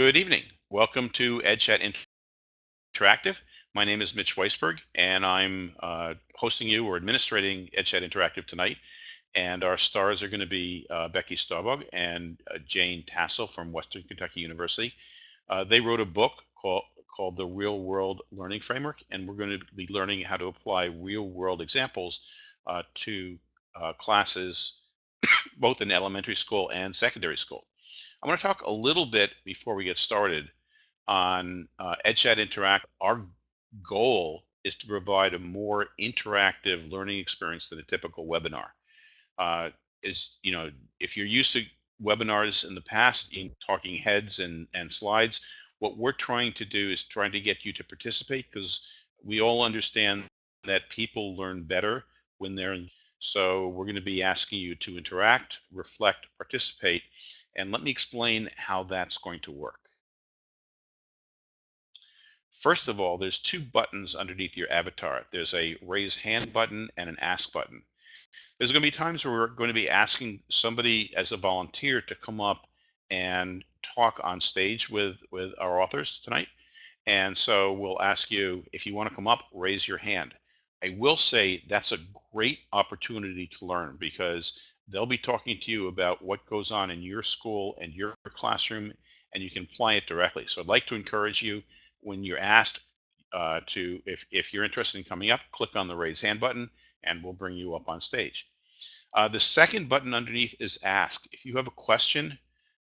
Good evening. Welcome to EdChat Interactive. My name is Mitch Weisberg, and I'm uh, hosting you or administrating EdChat Interactive tonight. And our stars are going to be uh, Becky Stobaugh and uh, Jane Tassel from Western Kentucky University. Uh, they wrote a book called called the Real World Learning Framework, and we're going to be learning how to apply real world examples uh, to uh, classes both in elementary school and secondary school. I want to talk a little bit before we get started on uh, EdChat Interact. Our goal is to provide a more interactive learning experience than a typical webinar. Uh, is you know if you're used to webinars in the past in talking heads and and slides, what we're trying to do is trying to get you to participate because we all understand that people learn better when they're in so we're going to be asking you to interact, reflect, participate, and let me explain how that's going to work. First of all, there's two buttons underneath your avatar. There's a raise hand button and an ask button. There's going to be times where we're going to be asking somebody as a volunteer to come up and talk on stage with, with our authors tonight. And so we'll ask you, if you want to come up, raise your hand. I will say that's a great opportunity to learn because they'll be talking to you about what goes on in your school and your classroom, and you can apply it directly. So I'd like to encourage you when you're asked uh, to, if, if you're interested in coming up, click on the raise hand button and we'll bring you up on stage. Uh, the second button underneath is ask. If you have a question,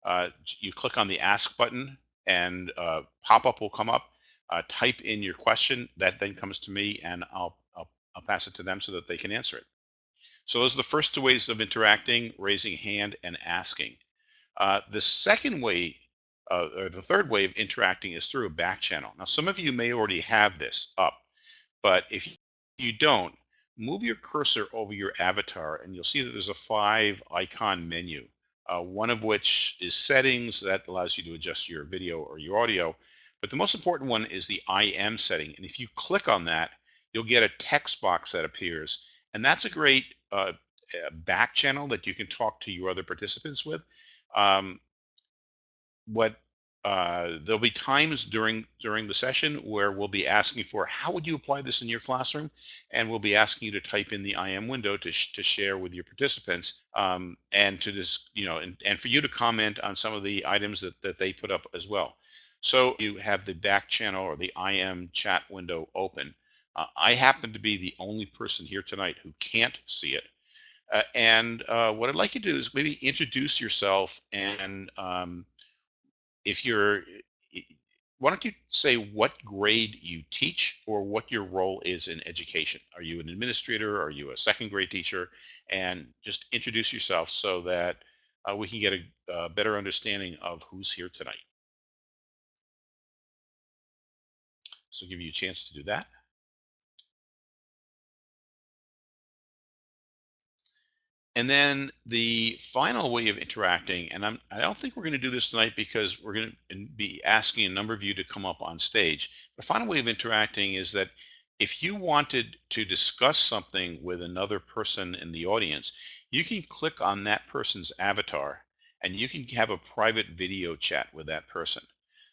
uh, you click on the ask button and uh, pop-up will come up. Uh, type in your question, that then comes to me and I'll I'll pass it to them so that they can answer it. So those are the first two ways of interacting, raising hand and asking. Uh, the second way, uh, or the third way of interacting is through a back channel. Now, some of you may already have this up, but if you don't, move your cursor over your avatar and you'll see that there's a five icon menu, uh, one of which is settings that allows you to adjust your video or your audio. But the most important one is the IM setting. And if you click on that, you'll get a text box that appears. And that's a great uh, back channel that you can talk to your other participants with. Um, what uh, there'll be times during during the session where we'll be asking for how would you apply this in your classroom, and we'll be asking you to type in the IM window to sh to share with your participants, um, and to just you know and, and for you to comment on some of the items that that they put up as well. So you have the back channel or the IM chat window open. Uh, I happen to be the only person here tonight who can't see it. Uh, and uh, what I'd like you to do is maybe introduce yourself and um, if you're, why don't you say what grade you teach or what your role is in education? Are you an administrator? Are you a second grade teacher? And just introduce yourself so that uh, we can get a, better understanding of who's here tonight. So give you a chance to do that. And then the final way of interacting, and I'm, I don't think we're going to do this tonight because we're going to be asking a number of you to come up on stage. The final way of interacting is that if you wanted to discuss something with another person in the audience, you can click on that person's avatar and you can have a private video chat with that person.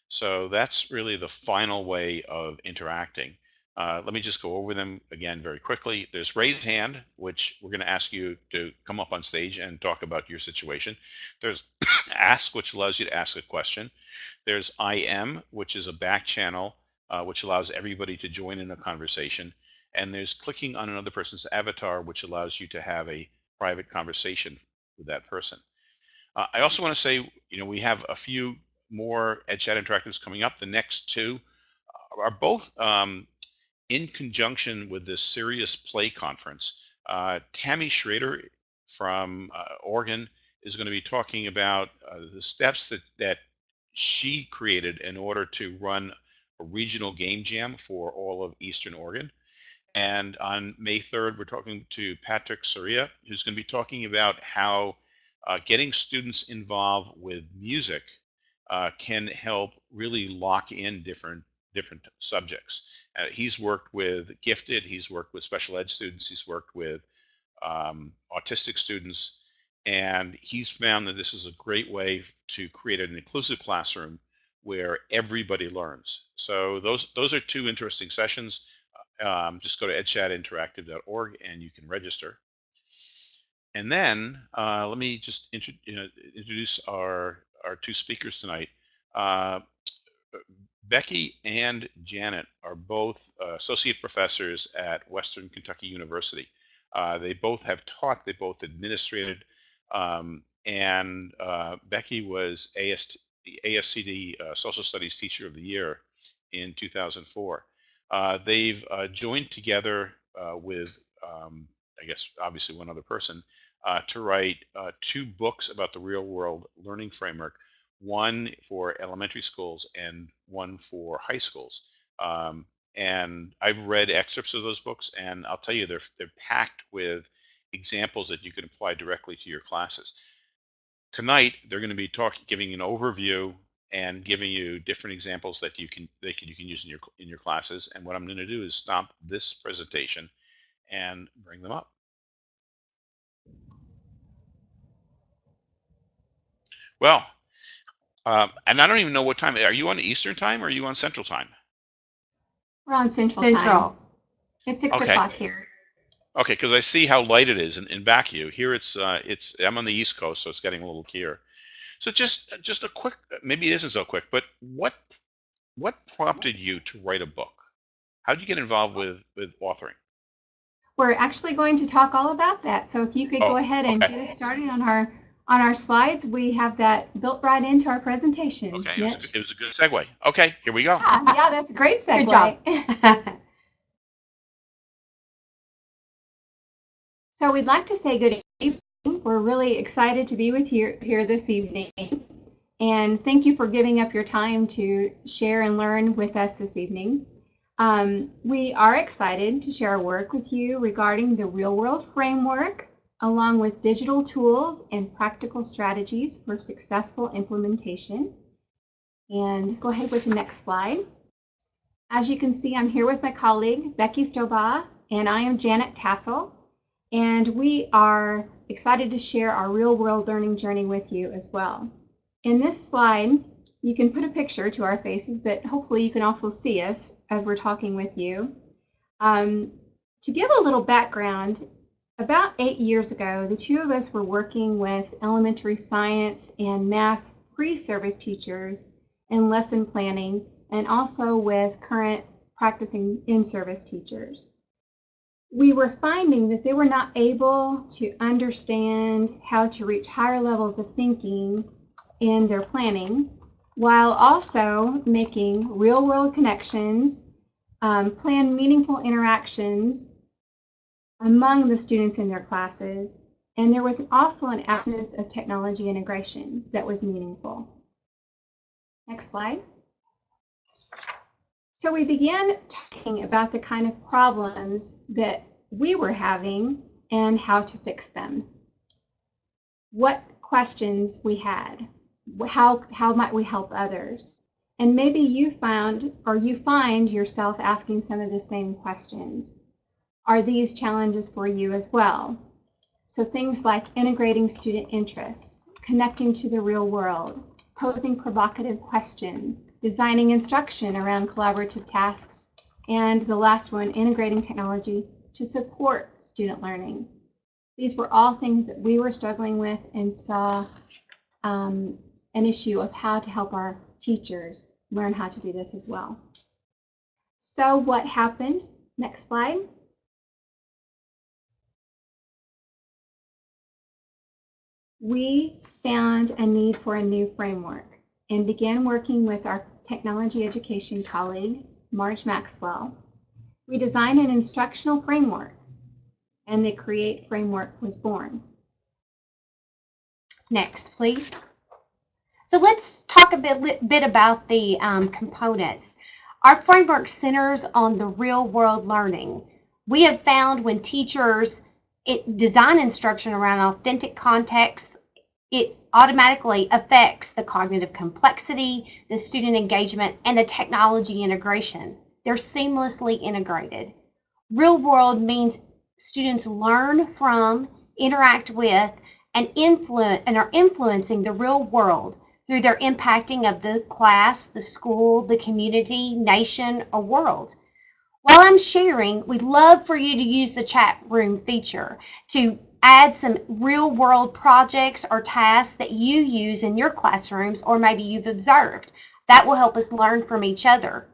So that's really the final way of interacting. Uh, let me just go over them again very quickly. There's raise hand, which we're going to ask you to come up on stage and talk about your situation. There's ask, which allows you to ask a question. There's IM, which is a back channel, uh, which allows everybody to join in a conversation. And there's clicking on another person's avatar, which allows you to have a private conversation with that person. Uh, I also want to say, you know, we have a few more EdChat Interactives coming up. The next two are both um, in conjunction with this Serious Play Conference, uh, Tammy Schrader from uh, Oregon is going to be talking about uh, the steps that, that she created in order to run a regional game jam for all of Eastern Oregon. And on May 3rd, we're talking to Patrick Soria, who's going to be talking about how uh, getting students involved with music uh, can help really lock in different different subjects. Uh, he's worked with gifted, he's worked with special ed students, he's worked with um, autistic students, and he's found that this is a great way to create an inclusive classroom where everybody learns. So those those are two interesting sessions. Um, just go to edchatinteractive.org and you can register. And then uh, let me just you know, introduce our our two speakers tonight. Uh, Becky and Janet are both uh, associate professors at Western Kentucky University. Uh, they both have taught, they both administrated, um, and uh, Becky was AST, ASCD uh, Social Studies Teacher of the Year in 2004. Uh, they've uh, joined together with, um, I guess, obviously one other person, to write two books about the real world learning framework one for elementary schools and one for high schools. Um, and I've read excerpts of those books, and I'll tell you, they're they're packed with examples that you can apply directly to your classes. Tonight, they're going to be talking, giving an overview and giving you different examples that you can can you can use in your in your classes. And what I'm going to do is stop this presentation and bring them up. Well, um, and I don't even know what time. Are you on Eastern time or are you on Central time? We're on Central, Central. Time. It's six Okay. o'clock here. Okay, because I see how light it is in, in back you. Here it's uh, it's I'm on the East Coast, so it's getting a little clearer. So just just a quick, maybe it isn't so quick, but what what prompted you to write a book? How did you get involved with with authoring? We're actually going to talk all about that. So if you could Oh, go ahead and okay. get us started on our on our slides, we have that built right into our presentation. Okay, it was, a- it was a good segue. Okay, here we go. Yeah, yeah, that's a great segue. Good job. So we'd like to say good evening. We're really excited to be with you here this evening. And thank you for giving up your time to share and learn with us this evening. Um, we are excited to share our work with you regarding the real world framework, along with digital tools and practical strategies for successful implementation. And go ahead with the next slide. As you can see, I'm here with my colleague, Becky Stobaugh, and I am Janet Tassel. And we are excited to share our real world learning journey with you as well. In this slide, you can put a picture to our faces, but hopefully you can also see us as we're talking with you. Um, to give a little background, about eight years ago, the two of us were working with elementary science and math pre-service teachers in lesson planning and also with current practicing in-service teachers. We were finding that they were not able to understand how to reach higher levels of thinking in their planning while also making real world connections, um, plan meaningful interactions among the students in their classes. And there was also an absence of technology integration that was meaningful. Next slide. So we began talking about the kind of problems that we were having and how to fix them. What questions we had, how, how might we help others? And maybe you found or you find yourself asking some of the same questions. Are these challenges for you as well? So things like integrating student interests, connecting to the real world, posing provocative questions, designing instruction around collaborative tasks, and the last one, integrating technology to support student learning. These were all things that we were struggling with and saw um, an issue of how to help our teachers learn how to do this as well. So what happened? Next slide. We found a need for a new framework and began working with our technology education colleague, Marge Maxwell. We designed an instructional framework and the CREATE framework was born. Next, please. So let's talk a bit, bit about the um, components. Our framework centers on the real world learning. We have found when teachers it, design instruction around authentic context, it automatically affects the cognitive complexity, the student engagement, and the technology integration. They're seamlessly integrated. Real world means students learn from, interact with, and influence and are influencing the real world through their impacting of the class, the school, the community, nation, or world. While I'm sharing, we'd love for you to use the chat room feature to add some real world projects or tasks that you use in your classrooms or maybe you've observed. That will help us learn from each other.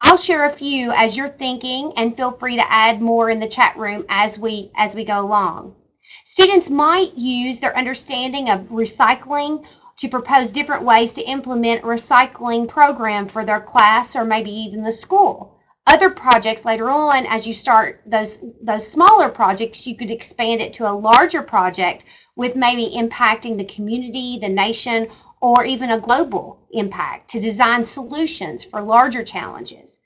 I'll share a few as you're thinking and feel free to add more in the chat room as we as we go along. Students might use their understanding of recycling to propose different ways to implement a recycling program for their class or maybe even the school. Other projects later on, as you start those, those smaller projects, you could expand it to a larger project with maybe impacting the community, the nation, or even a global impact to design solutions for larger challenges.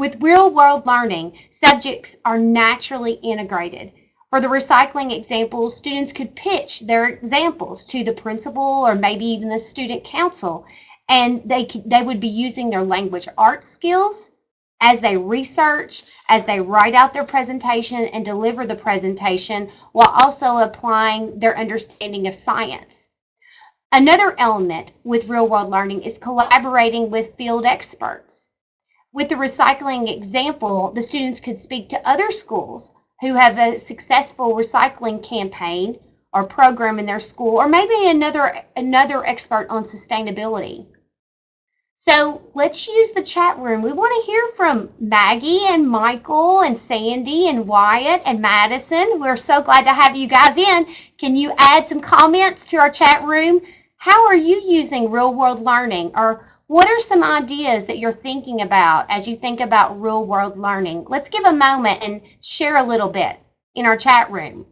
With real world learning, subjects are naturally integrated. For the recycling example, students could pitch their examples to the principal or maybe even the student council, and they, they would be using their language arts skills as they research, as they write out their presentation and deliver the presentation, while also applying their understanding of science. Another element with real world learning is collaborating with field experts. With the recycling example, the students could speak to other schools who have a successful recycling campaign or program in their school, or maybe another, another expert on sustainability. So let's use the chat room. We want to hear from Maggie and Michael and Sandy and Wyatt and Madison. We're so glad to have you guys in. Can you add some comments to our chat room? How are you using real world learning or what are some ideas that you're thinking about as you think about real world learning? Let's give a moment and share a little bit in our chat room.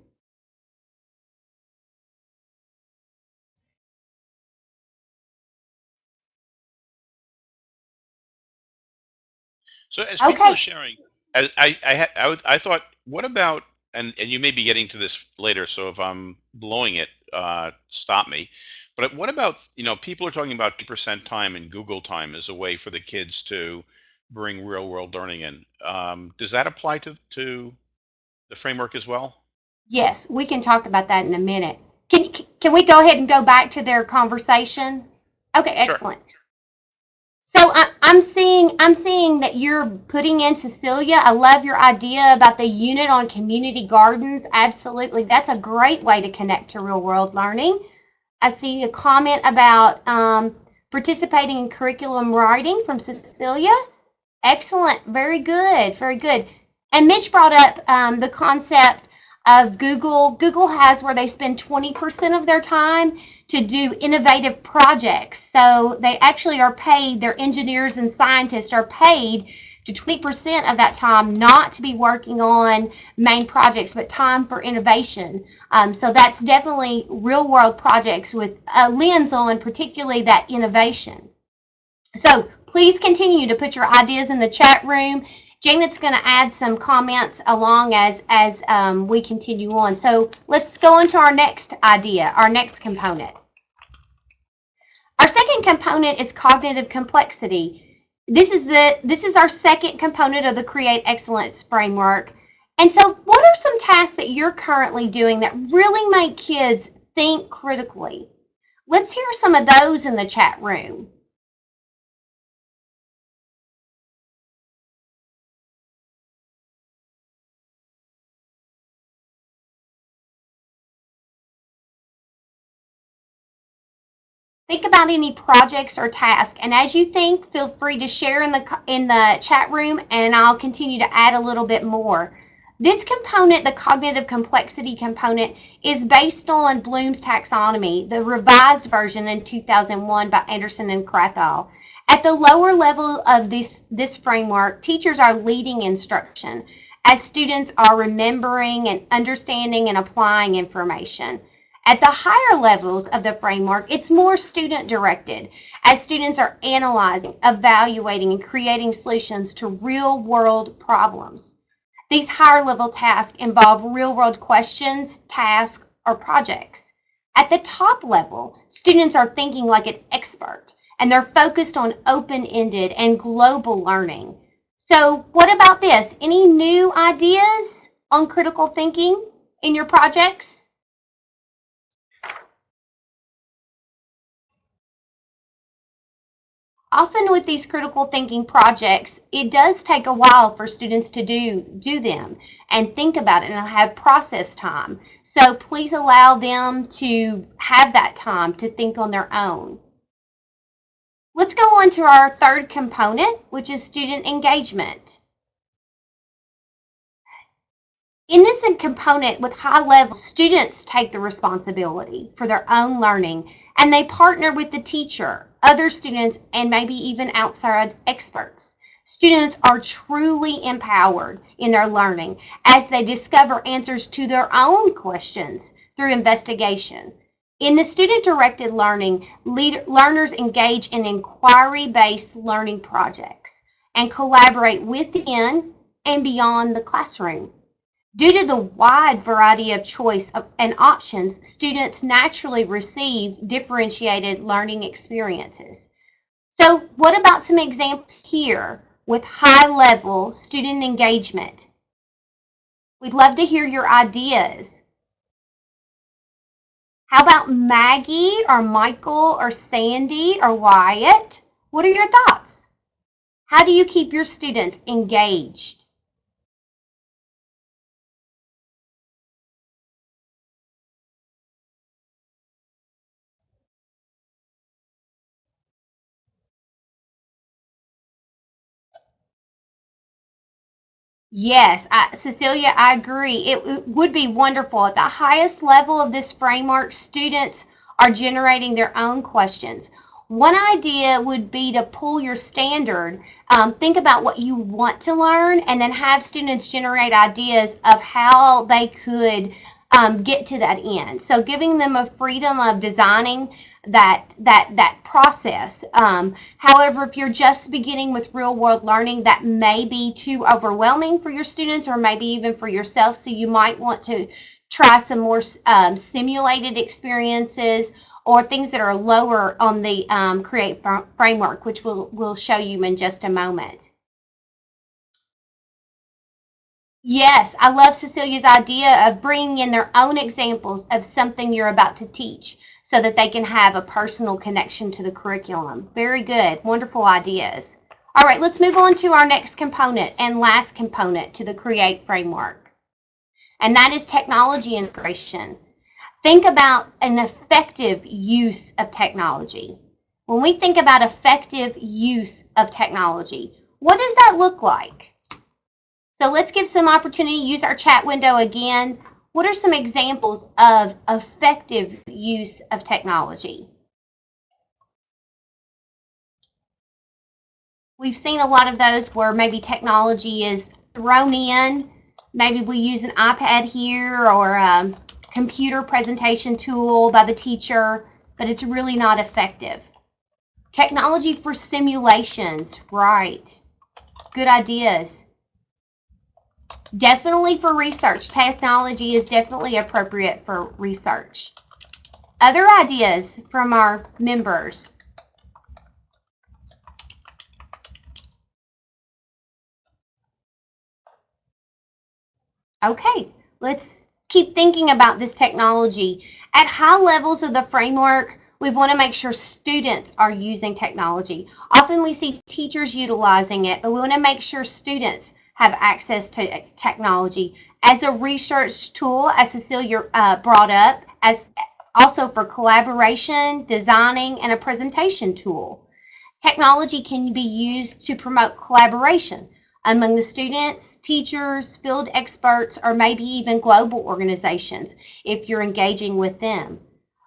So as people Okay. are sharing, I I I, I, was- I thought, what about and and you may be getting to this later, so if I'm blowing it, uh, stop me. But what about you know people are talking about percent time and Google time as a way for the kids to bring real world learning in. Um, does that apply to to the framework as well? Yes, we can talk about that in a minute. Can, can we go ahead and go back to their conversation? Okay, Sure. So I, I'm seeing I'm seeing that you're putting in Cecilia. I love your idea about the unit on community gardens. Absolutely, that's a great way to connect to real world learning. I see a comment about um, participating in curriculum writing from Cecilia. Excellent, very good, very good. And Mitch brought up um, the concept of Google. Google has where they spend 20% of their time to do innovative projects. So they actually are paid, their engineers and scientists are paid to 20% of that time not to be working on main projects, but time for innovation. Um, so that's definitely real world projects with a lens on particularly that innovation. So please continue to put your ideas in the chat room. Janet's going to add some comments along as as um, we continue on. So let's go on to our next idea, our next component. Our second component is cognitive complexity. This is the this is our second component of the Create Excellence framework. And so, what are some tasks that you're currently doing that really make kids think critically? Let's hear some of those in the chat room. Think about any projects or tasks and as you think feel free to share in the in the chat room and I'll continue to add a little bit more. This component the cognitive complexity component is based on Bloom's taxonomy the revised version in 2001 by Anderson and Krathwohl at the lower level of this this framework teachers are leading instruction as students are remembering and understanding and applying information at the higher levels of the framework, it's more student directed as students are analyzing, evaluating, and creating solutions to real world problems. These higher level tasks involve real world questions, tasks, or projects. At the top level, students are thinking like an expert and they're focused on open ended and global learning. So, what about this? Any new ideas on critical thinking in your projects? Often with these critical thinking projects, it does take a while for students to do, do them and think about it and have process time. So please allow them to have that time to think on their own. Let's go on to our third component, which is student engagement. In this component with high level, students take the responsibility for their own learning and they partner with the teacher, other students, and maybe even outside experts. Students are truly empowered in their learning as they discover answers to their own questions through investigation. In the student-directed learning, learners engage in inquiry-based learning projects and collaborate within and beyond the classroom. Due to the wide variety of choice and options, students naturally receive differentiated learning experiences. So what about some examples here with high-level student engagement? We'd love to hear your ideas. How about Maggie or Michael or Sandy or Wyatt? What are your thoughts? How do you keep your students engaged? Yes, I, Cecilia, I agree. It, would be wonderful. At the highest level of this framework, students are generating their own questions. One idea would be to pull your standard, um, think about what you want to learn, and then have students generate ideas of how they could um, get to that end. So giving them a freedom of designing that that that process. Um, however, if you're just beginning with real world learning, that may be too overwhelming for your students or maybe even for yourself. So you might want to try some more um, simulated experiences or things that are lower on the um, Create framework, which we'll, we'll show you in just a moment. Yes, I love Cecilia's idea of bringing in their own examples of something you're about to teach so that they can have a personal connection to the curriculum. Very good. Wonderful ideas. All right, let's move on to our next component and last component to the CREATE framework. And that is technology integration. Think about an effective use of technology. When we think about effective use of technology, what does that look like? So let's give some opportunity, use our chat window again. What are some examples of effective use of technology? We've seen a lot of those where maybe technology is thrown in. Maybe we use an iPad here or a computer presentation tool by the teacher, but it's really not effective. Technology for simulations, right. Good ideas. Definitely for research. Technology is definitely appropriate for research. Other ideas from our members? Okay, let's keep thinking about this technology. At high levels of the framework, we want to make sure students are using technology. Often we see teachers utilizing it, but we want to make sure students have access to technology as a research tool, as Cecilia uh, brought up, as also for collaboration, designing, and a presentation tool. Technology can be used to promote collaboration among the students, teachers, field experts, or maybe even global organizations if you're engaging with them.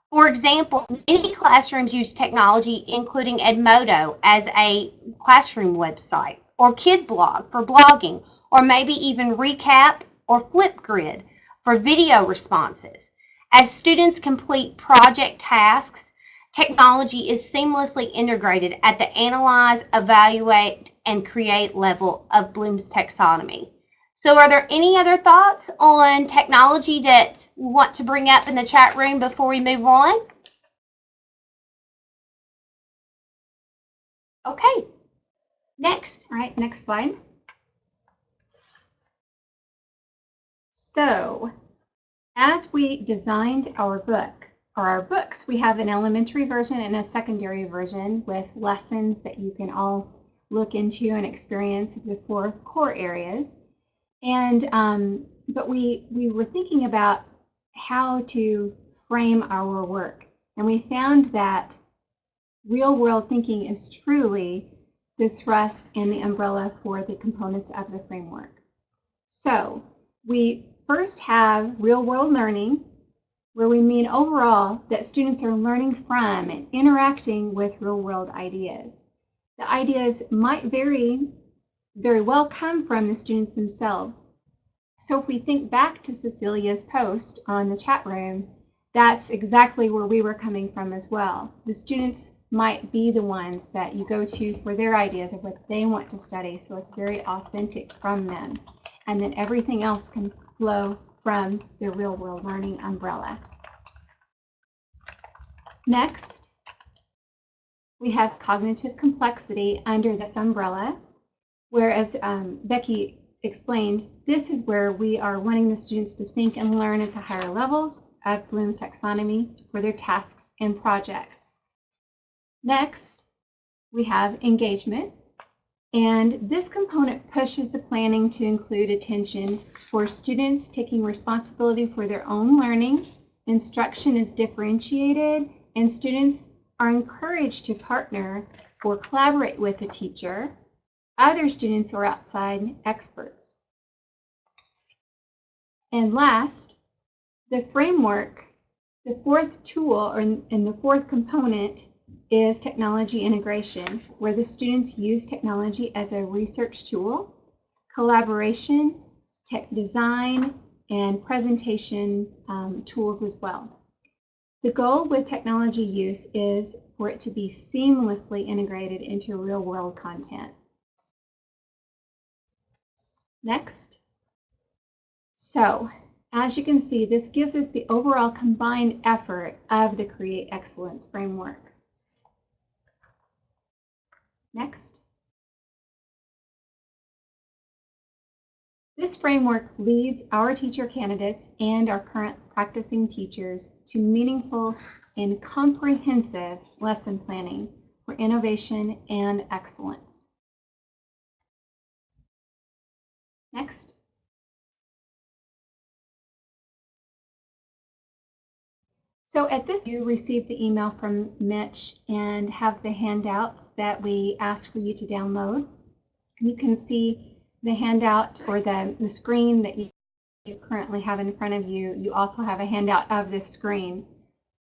For example, many classrooms use technology, including Edmodo as a classroom website or KidBlog for blogging, or maybe even Recap or Flipgrid for video responses. As students complete project tasks, technology is seamlessly integrated at the analyze, evaluate, and create level of Bloom's taxonomy. So are there any other thoughts on technology that we want to bring up in the chat room before we move on? Okay, Next. Right, next slide. So, as we designed our book, are our books. We have an elementary version and a secondary version with lessons that you can all look into and experience the four core areas. And um, but we we were thinking about how to frame our work, and we found that real world thinking is truly the thrust and the umbrella for the components of the framework. So we first have real world learning, where we mean overall that students are learning from and interacting with real world ideas. The ideas might vary, very well come from the students themselves. So if we think back to Cecilia's post on the chat room, that's exactly where we were coming from as well. The students might be the ones that you go to for their ideas of what they want to study, so it's very authentic from them. And then everything else can flow from the real world learning umbrella. Next, we have cognitive complexity under this umbrella, whereas um, Becky explained, this is where we are wanting the students to think and learn at the higher levels of Bloom's taxonomy for their tasks and projects. Next, we have engagement, and this component pushes the planning to include attention for students taking responsibility for their own learning. Instruction is differentiated and students are encouraged to partner or collaborate with the teacher, other students or outside experts. And last, the framework, the fourth tool or in the fourth component is technology integration, where the students use technology as a research tool, collaboration, tech design, and presentation um, tools as well. The goal with technology use is for it to be seamlessly integrated into real world content. Next. So, as you can see, this gives us the overall combined effort of the Create Excellence framework. Next. This framework leads our teacher candidates and our current practicing teachers to meaningful and comprehensive lesson planning for innovation and excellence. Next. So at this, you received the email from Mitch and have the handouts that we asked for you to download. You can see the handout or the, the screen that you, you currently have in front of you. You also have a handout of this screen,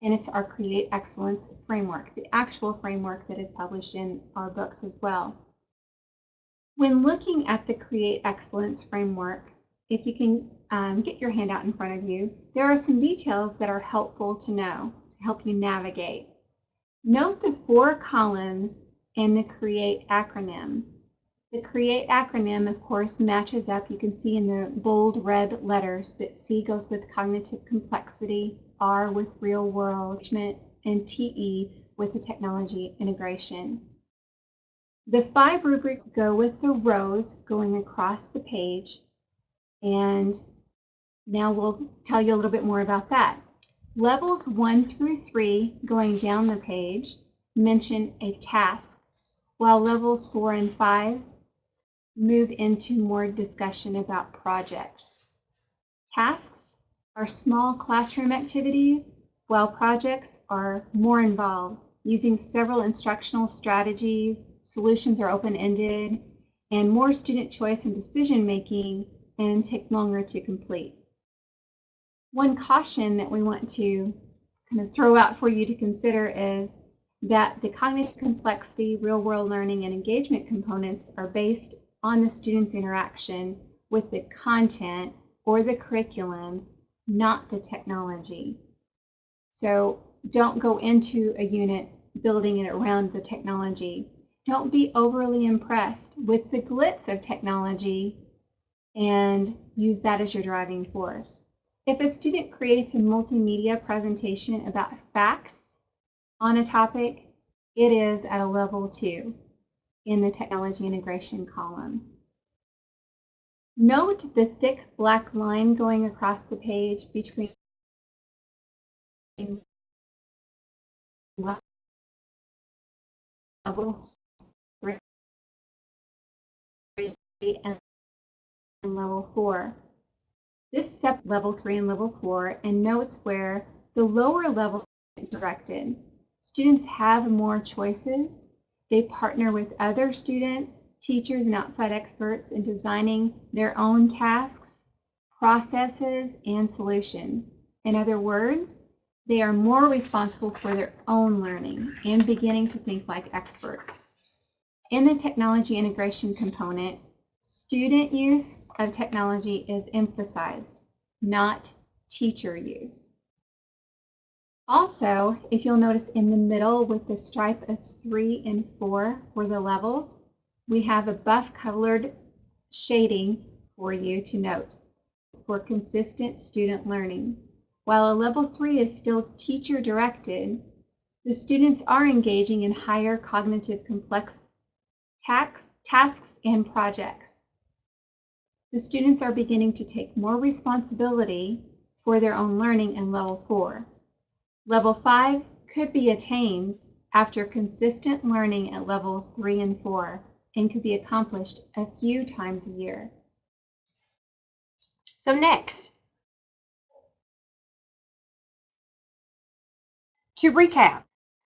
and it's our Create Excellence framework, the actual framework that is published in our books as well. When looking at the Create Excellence framework, if you can um, get your handout in front of you, there are some details that are helpful to know to help you navigate. Note the four columns in the CREATE acronym. The CREATE acronym, of course, matches up. You can see in the bold red letters, but C goes with cognitive complexity, R with real world and TE with the technology integration. The five rubrics go with the rows going across the page, and now we'll tell you a little bit more about that. Levels one through three, going down the page, mention a task, while levels four and five move into more discussion about projects. Tasks are small classroom activities, while projects are more involved, using several instructional strategies, solutions are open-ended, and more student choice and decision making and take longer to complete. One caution that we want to kind of throw out for you to consider is that the cognitive complexity, real world learning, and engagement components are based on the student's interaction with the content or the curriculum, not the technology. So don't go into a unit building it around the technology. Don't be overly impressed with the glitz of technology and use that as your driving force. If a student creates a multimedia presentation about facts on a topic, it is at a level two in the technology integration column. Note the thick black line going across the page between level three and level four. This step level three and level four and notes where the lower level directed. Students have more choices. They partner with other students, teachers, and outside experts in designing their own tasks, processes, and solutions. In other words, they are more responsible for their own learning and beginning to think like experts. In the technology integration component, student use of technology is emphasized, not teacher use. Also, if you'll notice in the middle with the stripe of three and four for the levels, we have a buff colored shading for you to note for consistent student learning. While a level three is still teacher directed, the students are engaging in higher cognitive complex tasks and projects. The students are beginning to take more responsibility for their own learning in level four. Level five could be attained after consistent learning at levels three and four and could be accomplished a few times a year. So next, to recap,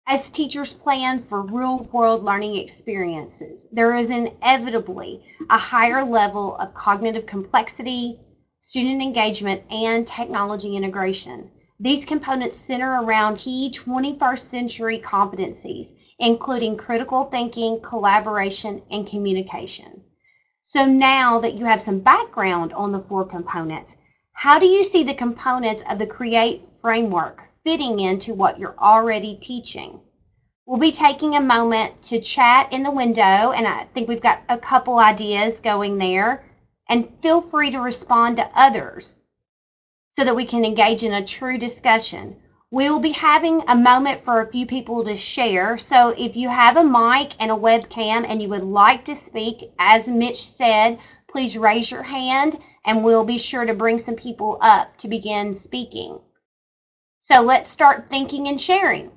as teachers plan for real world learning experiences, there is inevitably a higher level of cognitive complexity, student engagement, and technology integration. These components center around key 21st century competencies, including critical thinking, collaboration, and communication. So now that you have some background on the four components, how do you see the components of the CREATE framework fitting into what you're already teaching? We'll be taking a moment to chat in the window, and I think we've got a couple ideas going there. And feel free to respond to others so that we can engage in a true discussion. We will be having a moment for a few people to share. So if you have a mic and a webcam and you would like to speak, as Mitch said, please raise your hand and we'll be sure to bring some people up to begin speaking. So let's start thinking and sharing.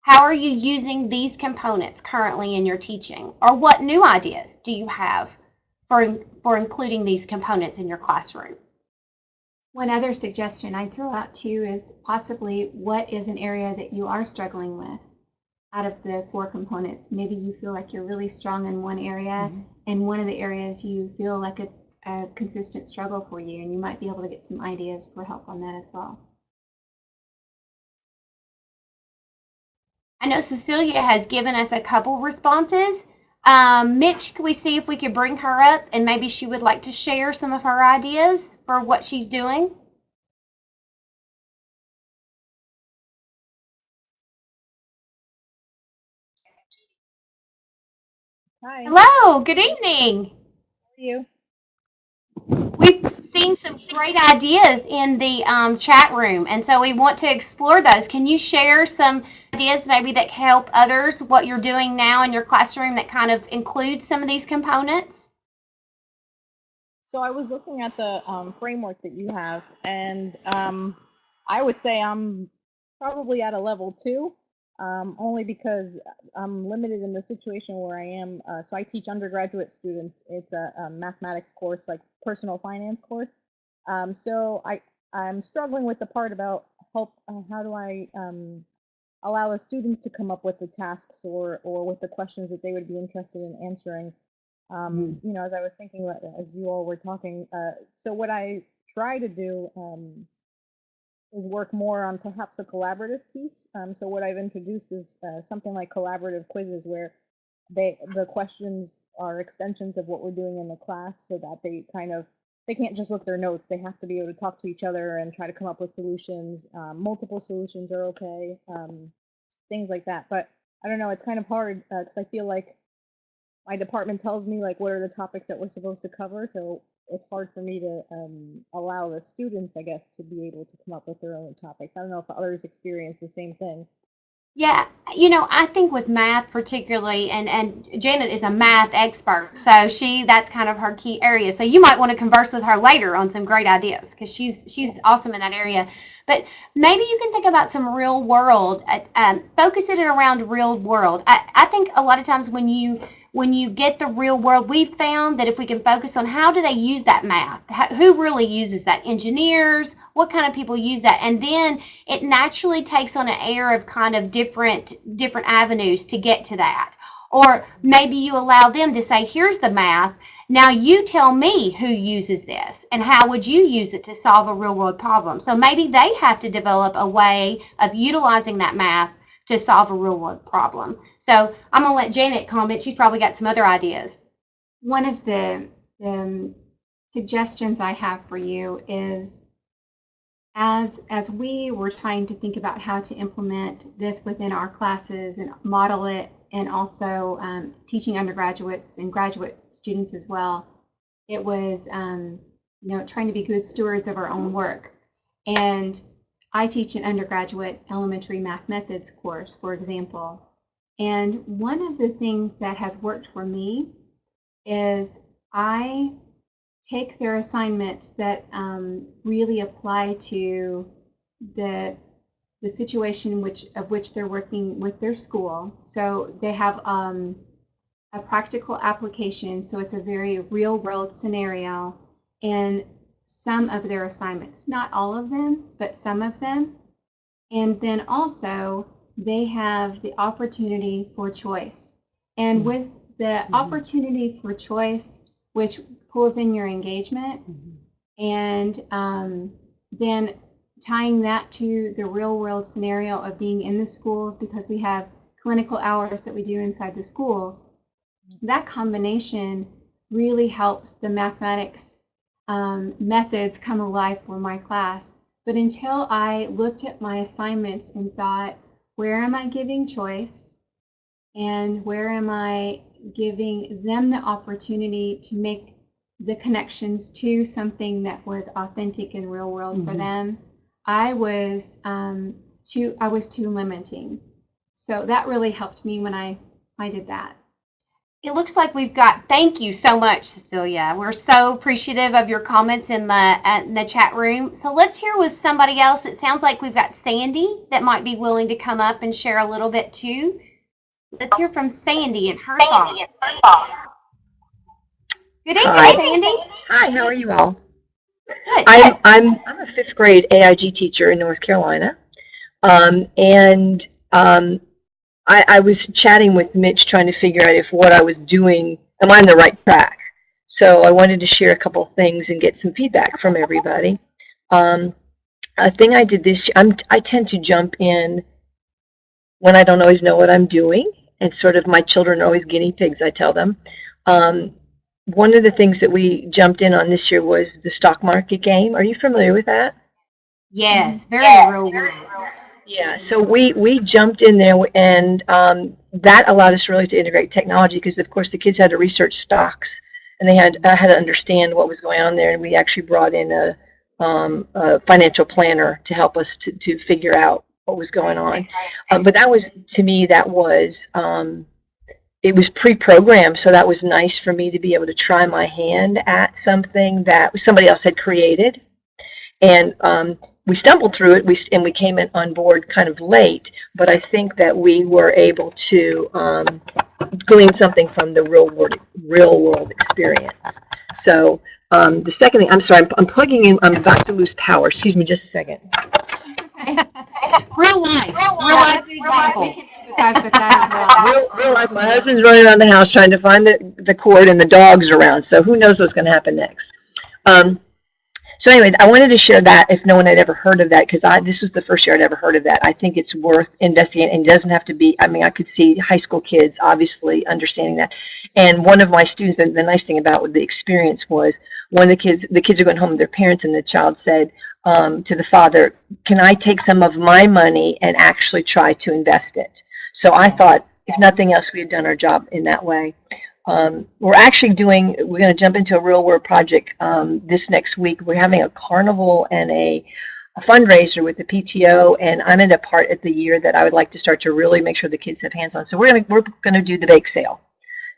How are you using these components currently in your teaching? Or what new ideas do you have for, for including these components in your classroom? One other suggestion I throw out to you is possibly what is an area that you are struggling with out of the four components. Maybe you feel like you're really strong in one area Mhm. and one of the areas you feel like it's a consistent struggle for you and you might be able to get some ideas for help on that as well. I know Cecilia has given us a couple responses. Um, Mitch, can we see if we could bring her up and maybe she would like to share some of her ideas for what she's doing? Hi, Hello, good evening. How are you? Seen some great ideas in the um, chat room, and so we want to explore those. Can you share some ideas maybe that can help others, what you're doing now in your classroom that kind of includes some of these components? So I was looking at the um, framework that you have, and um, I would say I'm probably at a level two, um, only because I'm limited in the situation where I am. Uh, so I teach undergraduate students. It's a, a mathematics course, like personal finance course. Um, so I I'm struggling with the part about help. Uh, how do I um, allow the students to come up with the tasks or or with the questions that they would be interested in answering? um, you know, as I was thinking, about- as you all were talking, uh, so what I try to do um, is work more on perhaps a collaborative piece. Um, so what I've introduced is uh, something like collaborative quizzes where they the questions are extensions of what we're doing in the class so that they kind of they can't just look their notes. They have to be able to talk to each other and try to come up with solutions. Um, multiple solutions are okay um, things like that. But i don't know it's kind of hard because i feel like my department tells me like what are the topics that we're supposed to cover. So it's hard for me to um, allow the students i guess to be able to come up with their own topics i don't know if others experience the same thing Yeah, you know, I think with math particularly, and and Janet is a math expert, so she that's kind of her key area. So you might want to converse with her later on some great ideas because she's she's awesome in that area. But maybe you can think about some real world, uh, um, focus it around real world. I, I think a lot of times when you when you get the real world, we've found that if we can focus on how do they use that math, how, who really uses that, engineers, what kind of people use that, and then it naturally takes on an air of kind of different different avenues to get to that. Or maybe you allow them to say, here's the math. Now you tell me who uses this and how would you use it to solve a real world problem. So maybe they have to develop a way of utilizing that math to solve a real world problem. So I'm going to let Janet comment. She's probably got some other ideas. One of the, the suggestions I have for you is as as we were trying to think about how to implement this within our classes and model it and also um, teaching undergraduates and graduate students as well it was um, you know trying to be good stewards of our own work and i teach an undergraduate elementary math methods course for example and one of the things that has worked for me is i take their assignments that um, really apply to the the situation which of which they're working with their school. So they have um, a practical application, so it's a very real world scenario, and some of their assignments, not all of them, but some of them. And then also they have the opportunity for choice. And Mhm. with the Mhm. opportunity for choice, which pulls in your engagement, and um, then tying that to the real world scenario of being in the schools because we have clinical hours that we do inside the schools that combination really helps the mathematics um, methods come alive for my class. But until i looked at my assignments and thought where am i giving choice? And where am i giving them the opportunity to make the connections to something that was authentic and real world for Mhm. them? I was um, too i was too limiting. So that really helped me when i i did that It looks like we've got, thank you so much, Cecilia. We're so appreciative of your comments in the, uh, in the chat room. So let's hear with somebody else. It sounds like we've got Sandy that might be willing to come up and share a little bit too. Let's hear from Sandy and her thoughts. Good evening, Hi. Sandy. Hi, how are you all? Good. I'm I'm I'm a fifth grade AIG teacher in North Carolina, um, and um, I, I was chatting with Mitch trying to figure out if what I was doing am I on the right track. So I wanted to share a couple of things and get some feedback from everybody. Um, a thing I did this I'm I tend to jump in when I don't always know what I'm doing, and sort of my children are always guinea pigs. I tell them. Um, one of the things that we jumped in on this year was the stock market game. Are you familiar with that? Yes, very real world. Yeah, so we we jumped in there and um, that allowed us really to integrate technology because of course the kids had to research stocks and they had uh, had to understand what was going on there and we actually brought in a, um, a financial planner to help us to, to figure out what was going on. Uh, but that was to me that was um, it was pre-programmed so that was nice for me to be able to try my hand at something that somebody else had created and um, we stumbled through it we st- and we came in on board kind of late but i think that we were able to um, glean something from the real world real world experience. So um, the second thing i'm sorry I'm, I'm plugging in i'm about to lose power. Excuse me just a second. Real life. Real life. We example. can empathize with that as well. Real, real life. My husband's running around the house trying to find the, the cord and the dogs around so who knows what's going to happen next. Um, so anyway i wanted to share that if no one had ever heard of that because i this was the first year i'd ever heard of that. I think it's worth investigating and it doesn't have to be i mean i could see high school kids obviously understanding that. And one of my students the, the nice thing about the experience was one of the kids the kids are going home with their parents and the child said um, to the father can i take some of my money and actually try to invest it? So I thought, if nothing else, we had done our job in that way. Um, we're actually doing, we're going to jump into a real world project um, this next week. We're having a carnival and a, a fundraiser with the PTO, and I'm in a part of the year that I would like to start to really make sure the kids have hands on. So we're going to, we're going to do the bake sale.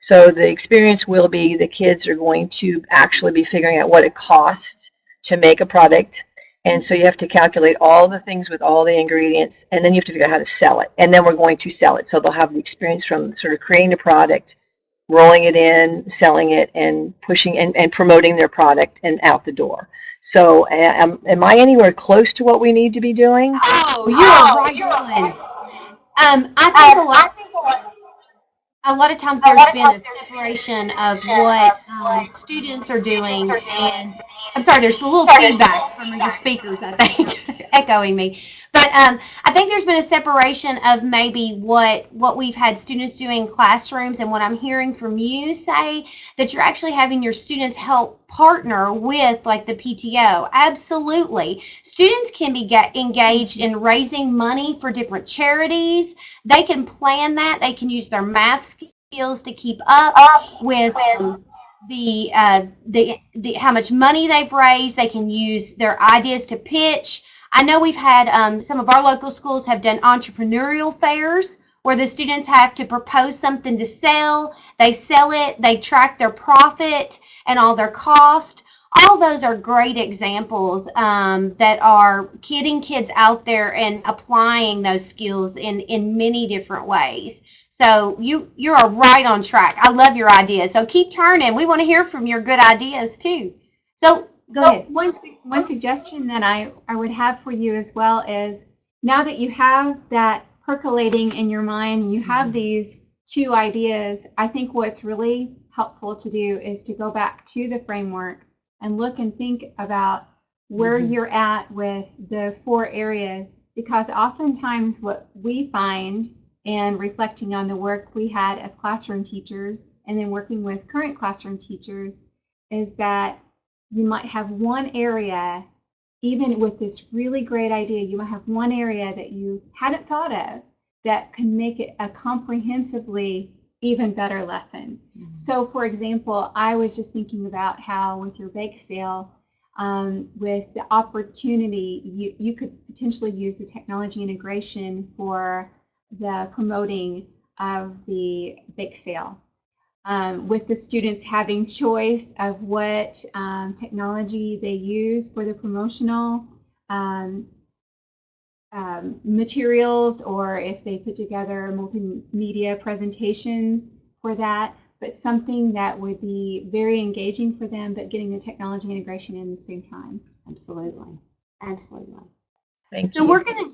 So the experience will be the kids are going to actually be figuring out what it costs to make a product And so you have to calculate all the things with all the ingredients, and then you have to figure out how to sell it. And then we're going to sell it. So they'll have the experience from sort of creating a product, rolling it in, selling it, and pushing and, and promoting their product and out the door. So am, am I anywhere close to what we need to be doing? Oh, you're right on. Um, I think a lot, a lot of times there's been a separation of what um, students are doing and, I'm sorry, there's a little feedback from your speakers, I think, echoing me. But um, I think there's been a separation of maybe what what we've had students do in classrooms and what I'm hearing from you say that you're actually having your students help partner with like the PTO. Absolutely. Students can be get engaged in raising money for different charities. They can plan that. They can use their math skills to keep up with um, the uh, the the how much money they've raised. They can use their ideas to pitch. I know we've had um, some of our local schools have done entrepreneurial fairs where the students have to propose something to sell. They sell it, they track their profit and all their cost. All those are great examples um, that are getting kids out there and applying those skills in, in many different ways. So you you are right on track. I love your ideas. So keep turning. We want to hear from your good ideas too. So go ahead. one, one suggestion that I, I would have for you as well is now that you have that percolating in your mind, you have these two ideas, I think what's really helpful to do is to go back to the framework and look and think about where Mhm. you're at with the four areas because oftentimes what we find and reflecting on the work we had as classroom teachers and then working with current classroom teachers is that you might have one area, even with this really great idea, you might have one area that you hadn't thought of that can make it a comprehensively even better lesson. So, for example, I was just thinking about how with your bake sale, um, with the opportunity, you, you could potentially use the technology integration for the promoting of the bake sale um, with the students having choice of what um, technology they use for the promotional um, um, materials or if they put together multimedia presentations for that, but something that would be very engaging for them, but getting the technology integration in at the same time. Absolutely. Absolutely. Thank So you. we're gonna,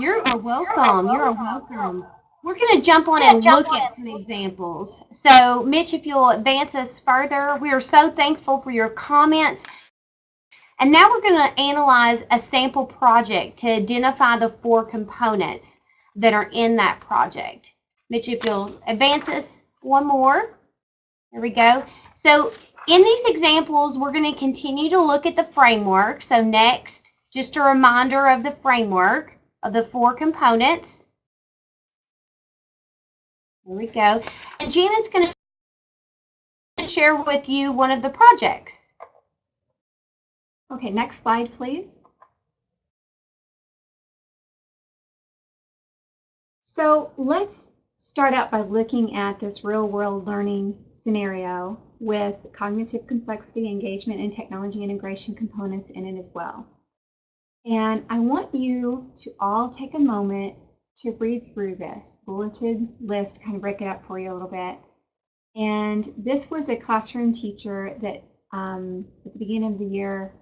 you're a welcome, you're a welcome. We're gonna jump on and look at some examples. So Mitch, if you'll advance us further, we are so thankful for your comments. And now we're gonna analyze a sample project to identify the four components that are in that project. Mitch, if you'll advance us one more. There we go. So in these examples, we're going to continue to look at the framework. So next, just a reminder of the framework of the four components. There we go. And Janet's going to share with you one of the projects. Okay, next slide, please. So let's start out by looking at this real world learning scenario with cognitive complexity, engagement, and technology integration components in it as well. And I want you to all take a moment to read through this bulleted list, kind of break it up for you a little bit. And this was a classroom teacher that um, at the beginning of the year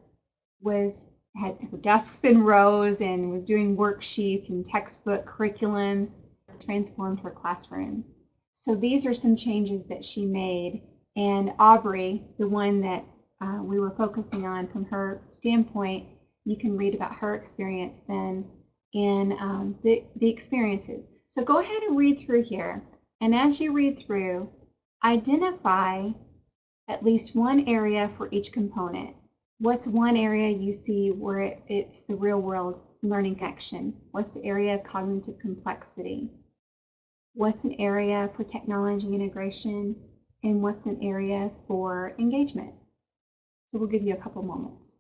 was had her desks in rows and was doing worksheets and textbook curriculum transformed her classroom. So these are some changes that she made. And Aubrey, the one that uh, we were focusing on from her standpoint, you can read about her experience then in um, the, the experiences. So go ahead and read through here. And as you read through, identify at least one area for each component. What's one area you see where it, it's the real world learning action? What's the area of cognitive complexity? What's an area for technology integration? And what's an area for engagement? So we'll give you a couple moments.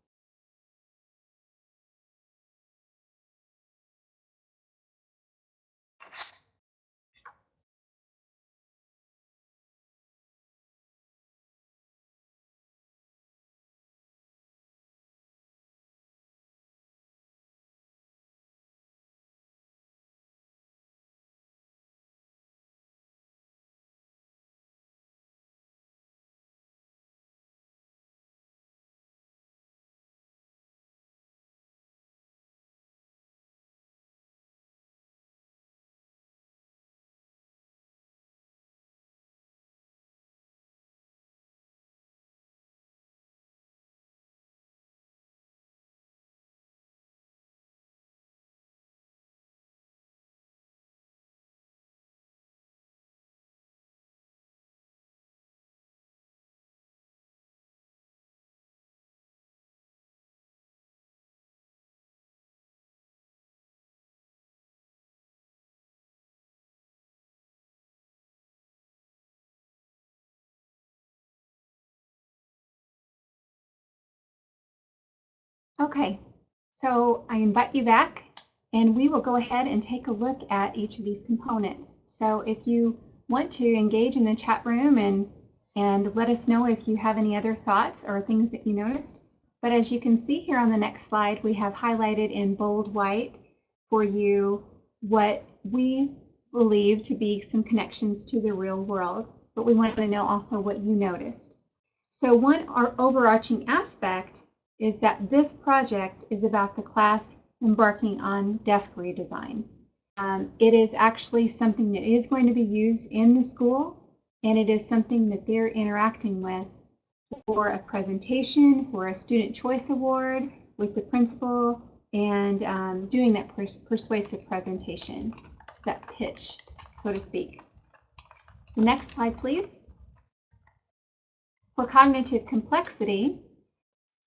Okay, so I invite you back and we will go ahead and take a look at each of these components. So if you want to engage in the chat room and, and let us know if you have any other thoughts or things that you noticed. But as you can see here on the next slide, we have highlighted in bold white for you what we believe to be some connections to the real world, but we want to know also what you noticed. So one our overarching aspect is that this project is about the class embarking on desk redesign. Um, it is actually something that is going to be used in the school, and it is something that they're interacting with for a presentation, for a student choice award with the principal, and um, doing that pers persuasive presentation, so that pitch, so to speak. The next slide, please. For cognitive complexity,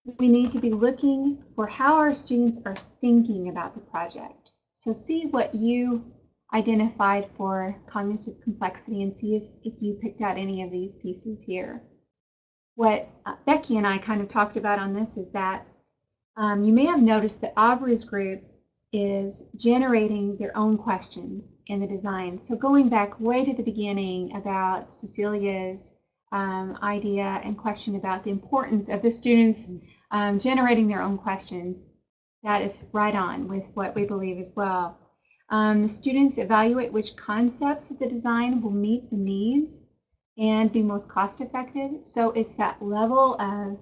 we need to be looking for how our students are thinking about the project. So see what you identified for cognitive complexity and see if, if you picked out any of these pieces here. What uh, Becky and I kind of talked about on this is that um, you may have noticed that Aubrey's group is generating their own questions in the design. So going back way to the beginning about Cecilia's um, idea and question about the importance of the students um, generating their own questions. That is right on with what we believe as well. Um, the students evaluate which concepts of the design will meet the needs and be most cost effective. So it's that level of,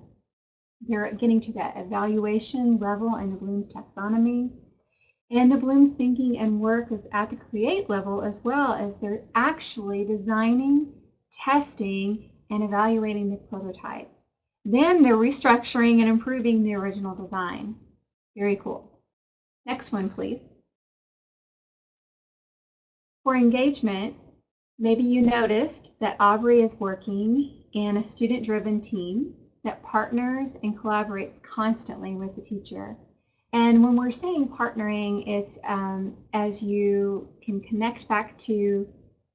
they're getting to that evaluation level in the Bloom's taxonomy. And the Bloom's thinking and work is at the create level as well as they're actually designing, testing, and evaluating the prototype. Then they're restructuring and improving the original design. Very cool. Next one, please. For engagement, maybe you noticed that Aubrey is working in a student-driven team that partners and collaborates constantly with the teacher. And when we're saying partnering, it's um, as you can connect back to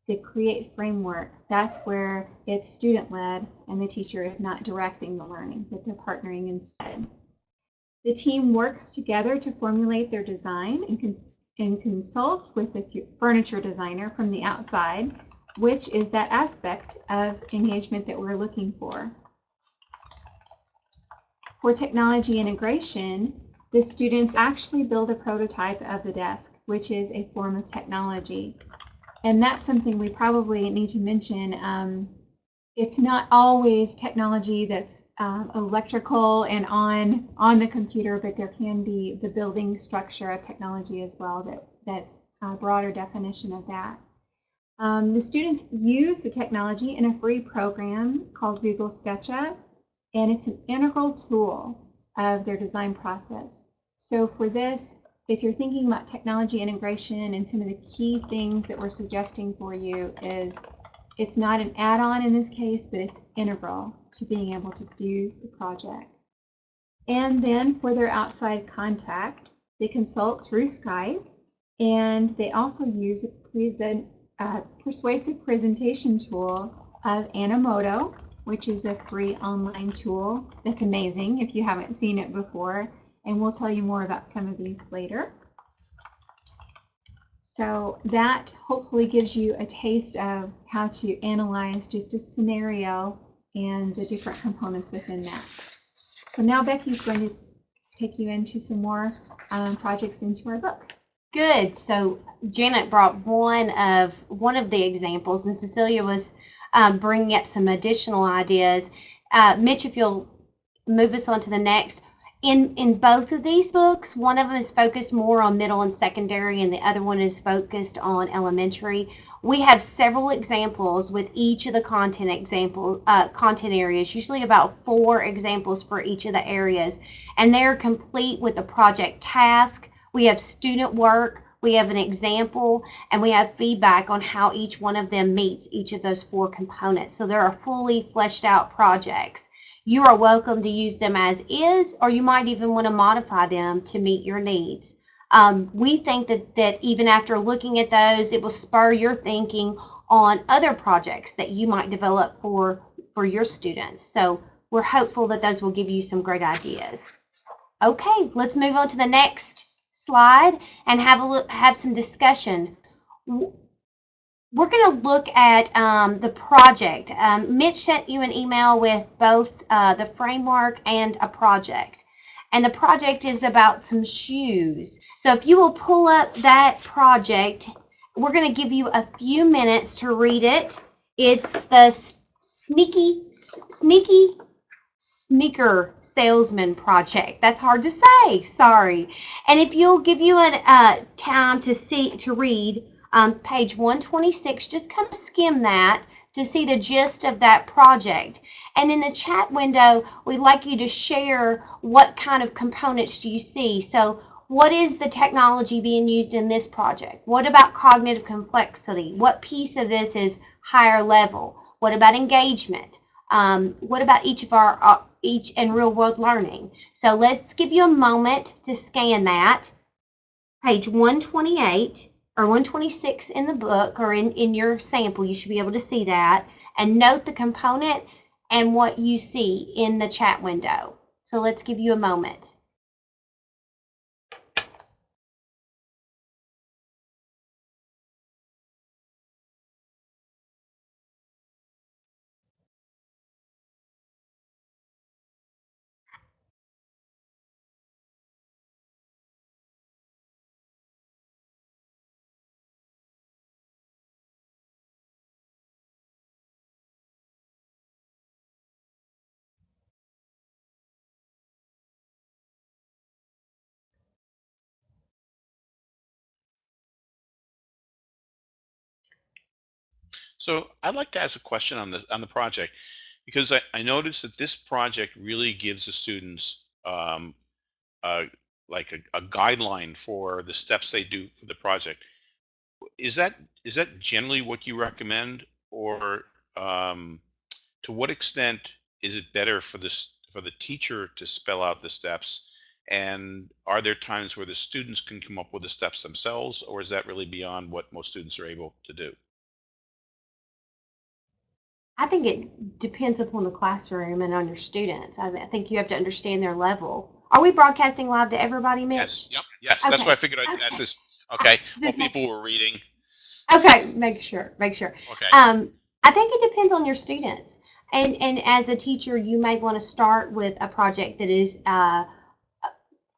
the create framework, that's where it's student led and the teacher is not directing the learning, but they're partnering instead. The team works together to formulate their design and, con and consults with the furniture designer from the outside, which is that aspect of engagement that we're looking for. For technology integration, the students actually build a prototype of the desk, which is a form of technology and that's something we probably need to mention. Um, it's not always technology that's um, electrical and on on the computer, but there can be the building structure of technology as well. That that's a broader definition of that. Um, the students use the technology in a free program called Google SketchUp, and it's an integral tool of their design process. So for this, if you're thinking about technology integration and some of the key things that we're suggesting for you is it's not an add-on in this case, but it's integral to being able to do the project. And then for their outside contact, they consult through Skype, and they also use a present, uh, persuasive presentation tool of Animoto, which is a free online tool that's amazing if you haven't seen it before and we'll tell you more about some of these later. So that hopefully gives you a taste of how to analyze just a scenario and the different components within that. So now Becky's going to take you into some more um, projects into our book. Good. So Janet brought one of one of the examples, and Cecilia was um, bringing up some additional ideas. Uh, Mitch, if you'll move us on to the next, in in both of these books one of them is focused more on middle and secondary and the other one is focused on elementary. We have several examples with each of the content example uh, content areas usually about four examples for each of the areas. And they're complete with a project task. We have student work we have an example and we have feedback on how each one of them meets each of those four components. So there are fully fleshed out projects you are welcome to use them as is, or you might even want to modify them to meet your needs. Um, we think that, that even after looking at those, it will spur your thinking on other projects that you might develop for, for your students. So we're hopeful that those will give you some great ideas. Okay, let's move on to the next slide and have a look, have some discussion. We're going to look at um, the project. Um, Mitch sent you an email with both uh, the framework and a project. And the project is about some shoes. So if you will pull up that project, we're going to give you a few minutes to read it. It's the sneaky, sneaky sneaker salesman project. That's hard to say. Sorry. And if you'll give you a uh, time to see to read um, page 126, just kind of skim that to see the gist of that project. And in the chat window, we'd like you to share what kind of components do you see. So what is the technology being used in this project? What about cognitive complexity? What piece of this is higher level? What about engagement? Um, what about each of our uh, each and real world learning? So let's give you a moment to scan that. Page 128 or 126 in the book or in, in your sample, you should be able to see that and note the component and what you see in the chat window. So let's give you a moment. So I'd like to ask a question on the on the project because I, I noticed that this project really gives the students um, uh, like a, a guideline for the steps they do for the project. Is that is that generally what you recommend, or um, to what extent is it better for this for the teacher to spell out the steps? And are there times where the students can come up with the steps themselves, or is that really beyond what most students are able to do? I think it depends upon the classroom and on your students. I, mean, I think you have to understand their level. Are we broadcasting live to everybody, Mitch? Yes. Yep. Yes. That's why I figured I'd Okay. ask this. Okay. Just people were reading. Okay, make sure, make sure. Okay. Um, I think it depends on your students. And and as a teacher, you may want to start with a project that is, uh,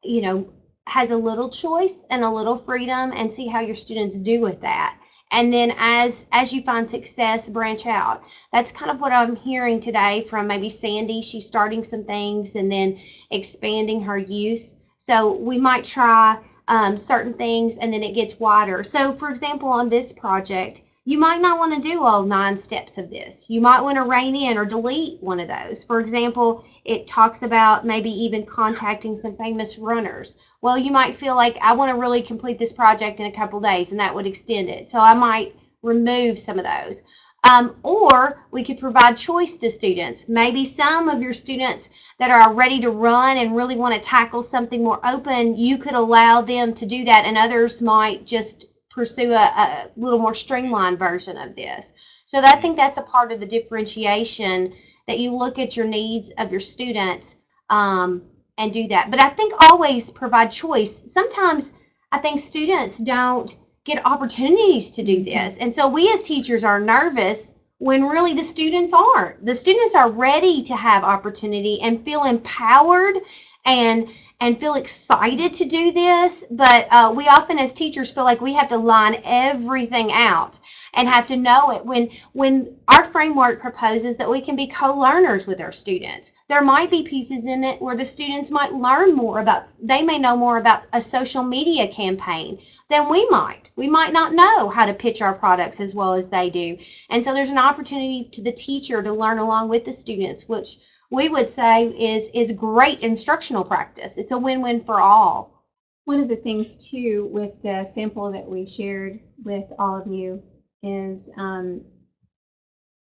you know, has a little choice and a little freedom, and see how your students do with that. And then as as you find success, branch out. That's kind of what I'm hearing today from maybe Sandy. She's starting some things and then expanding her use. So we might try um, certain things and then it gets wider. So, for example, on this project, you might not want to do all nine steps of this. You might want to rein in or delete one of those. For example, it talks about maybe even contacting some famous runners. Well, you might feel like I want to really complete this project in a couple days and that would extend it. So I might remove some of those. Um, or we could provide choice to students. Maybe some of your students that are ready to run and really want to tackle something more open, you could allow them to do that, and others might just pursue a, a little more streamlined version of this. So I think that's a part of the differentiation that you look at your needs of your students um, and do that. But I think always provide choice. Sometimes I think students don't get opportunities to do this. And so we as teachers are nervous when really the students aren't. The students are ready to have opportunity and feel empowered and and feel excited to do this. But uh, we often as teachers feel like we have to line everything out and have to know it when when our framework proposes that we can be co-learners with our students. There might be pieces in it where the students might learn more about they may know more about a social media campaign than we might. We might not know how to pitch our products as well as they do. And so there's an opportunity to the teacher to learn along with the students which we would say is is great instructional practice. It's a win-win for all. One of the things too with the sample that we shared with all of you is um,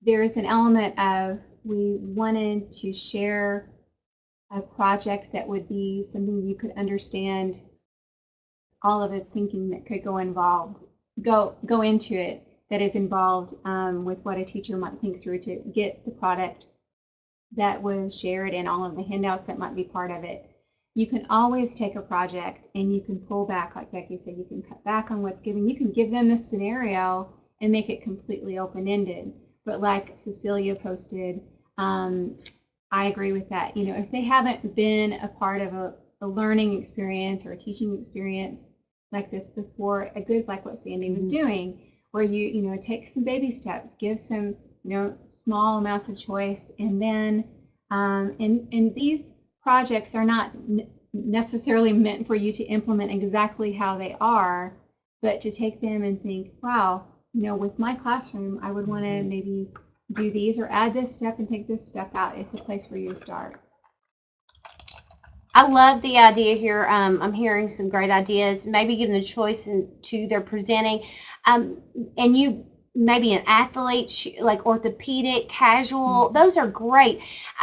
there is an element of we wanted to share a project that would be something you could understand all of the thinking that could go involved go go into it that is involved um, with what a teacher might think through to get the product that was shared and all of the handouts that might be part of it you can always take a project and you can pull back, like Becky said, you can cut back on what's given. You can give them the scenario and make it completely open-ended. But like Cecilia posted, um, I agree with that. You know, if they haven't been a part of a, a learning experience or a teaching experience like this before, a good like what Sandy was doing, where you you know take some baby steps, give some you know small amounts of choice, and then um, and and these projects are not necessarily meant for you to implement exactly how they are, but to take them and think, wow, you know, with my classroom, I would want to maybe do these or add this step and take this step out. It's a place for you to start. I love the idea here. Um, I'm hearing some great ideas. Maybe give them the choice in, to their presenting. Um, and you, maybe an athlete, like orthopedic, casual, those are great.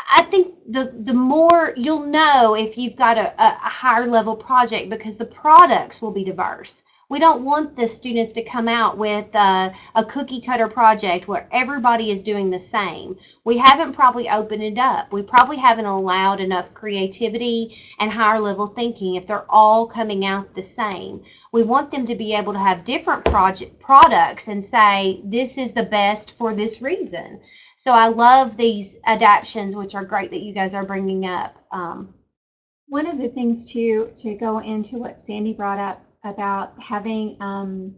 I think the, the more you'll know if you've got a, a a higher level project because the products will be diverse. We don't want the students to come out with a cookie cutter project where everybody is doing the same. We haven't probably opened it up. We probably haven't allowed enough creativity and higher level thinking if they're all coming out the same. We want them to be able to have different project products and say this is the best for this reason. So I love these adaptions, which are great that you guys are bringing up. Um, One of the things too, to go into what Sandy brought up about having um,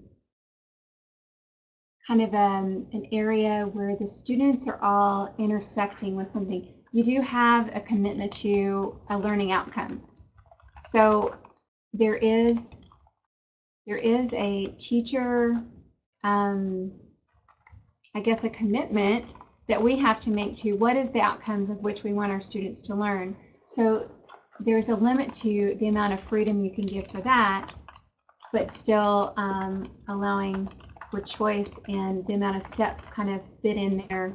kind of um, an area where the students are all intersecting with something, you do have a commitment to a learning outcome. So there is there is a teacher, um, I guess, a commitment that we have to make to what is the outcomes of which we want our students to learn. So there's a limit to the amount of freedom you can give for that, but still um, allowing for choice and the amount of steps kind of fit in there,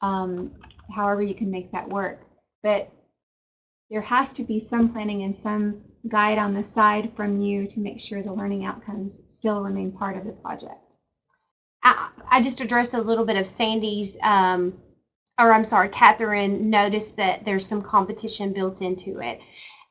um, however you can make that work. But there has to be some planning and some guide on the side from you to make sure the learning outcomes still remain part of the project. I, I just addressed a little bit of Sandy's, um, or I'm sorry, Catherine noticed that there's some competition built into it.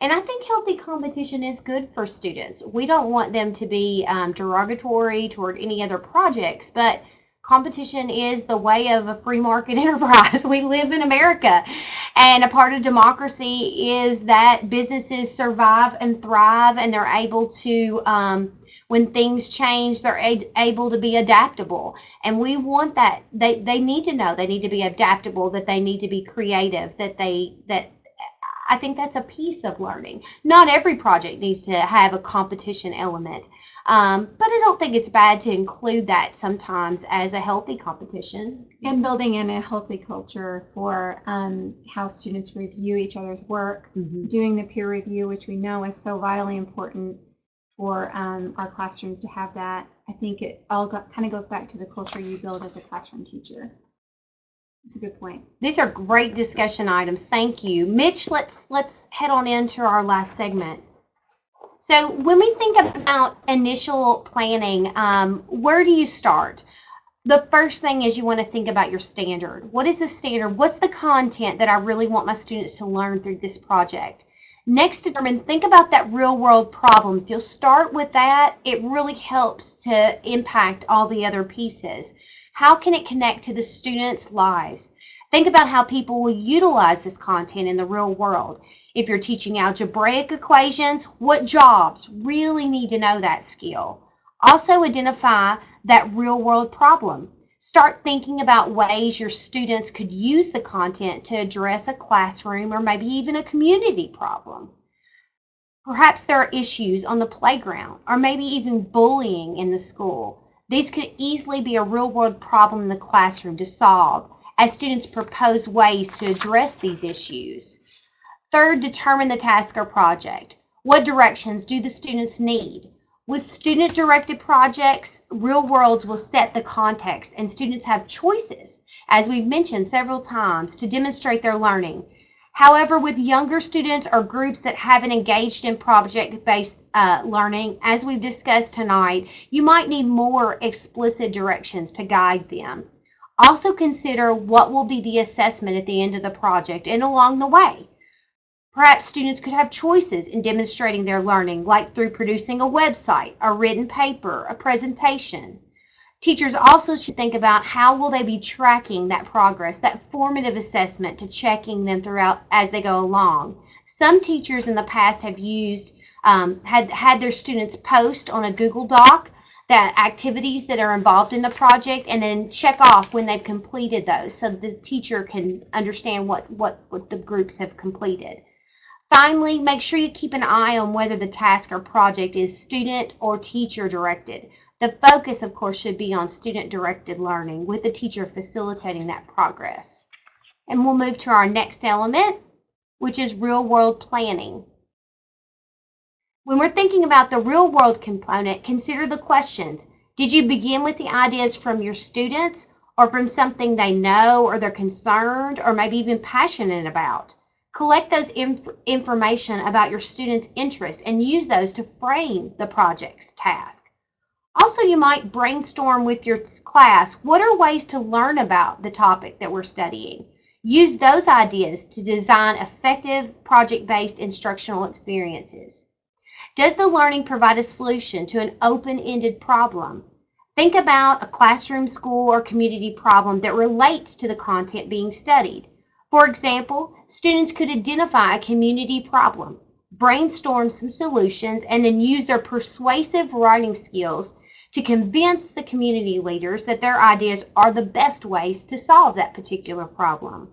And I think healthy competition is good for students. We don't want them to be um, derogatory toward any other projects, but competition is the way of a free market enterprise. We live in America, and a part of democracy is that businesses survive and thrive, and they're able to, um, when things change, they're able to be adaptable. And we want that. They they need to know they need to be adaptable, that they need to be creative, that they that I think that's a piece of learning. Not every project needs to have a competition element, um, but I don't think it's bad to include that sometimes as a healthy competition. And building in a healthy culture for um, how students review each other's work, Mhm. doing the peer review, which we know is so vitally important for um, our classrooms to have that. I think it all got, kind of goes back to the culture you build as a classroom teacher. It's a good point. These are great discussion items. Thank you, Mitch. Let's let's head on into our last segment. So when we think about initial planning, um, where do you start? The first thing is you want to think about your standard. What is the standard? What's the content that I really want my students to learn through this project? Next, determine, think about that real world problem. If you'll start with that, it really helps to impact all the other pieces. How can it connect to the students' lives? Think about how people will utilize this content in the real world. If you're teaching algebraic equations, what jobs really need to know that skill? Also, identify that real world problem. Start thinking about ways your students could use the content to address a classroom or maybe even a community problem. Perhaps there are issues on the playground or maybe even bullying in the school. These could easily be a real world problem in the classroom to solve as students propose ways to address these issues. Third, determine the task or project. What directions do the students need? With student directed projects, real worlds will set the context and students have choices, as we've mentioned several times, to demonstrate their learning. However, with younger students or groups that haven't engaged in project based uh, learning, as we've discussed tonight, you might need more explicit directions to guide them. Also, consider what will be the assessment at the end of the project and along the way. Perhaps students could have choices in demonstrating their learning, like through producing a website, a written paper, a presentation. Teachers also should think about how will they be tracking that progress, that formative assessment to checking them throughout as they go along. Some teachers in the past have used, um, had, had their students post on a Google Doc the activities that are involved in the project and then check off when they've completed those so the teacher can understand what, what, what the groups have completed. Finally, make sure you keep an eye on whether the task or project is student or teacher directed. The focus, of course, should be on student directed learning with the teacher facilitating that progress. And we'll move to our next element, which is real world planning. When we're thinking about the real world component, consider the questions. Did you begin with the ideas from your students or from something they know or they're concerned or maybe even passionate about? Collect those inf information about your students' interests and use those to frame the project's task. Also, you might brainstorm with your class, what are ways to learn about the topic that we're studying? Use those ideas to design effective project-based instructional experiences. Does the learning provide a solution to an open-ended problem? Think about a classroom, school, or community problem that relates to the content being studied. For example, students could identify a community problem, brainstorm some solutions, and then use their persuasive writing skills to convince the community leaders that their ideas are the best ways to solve that particular problem.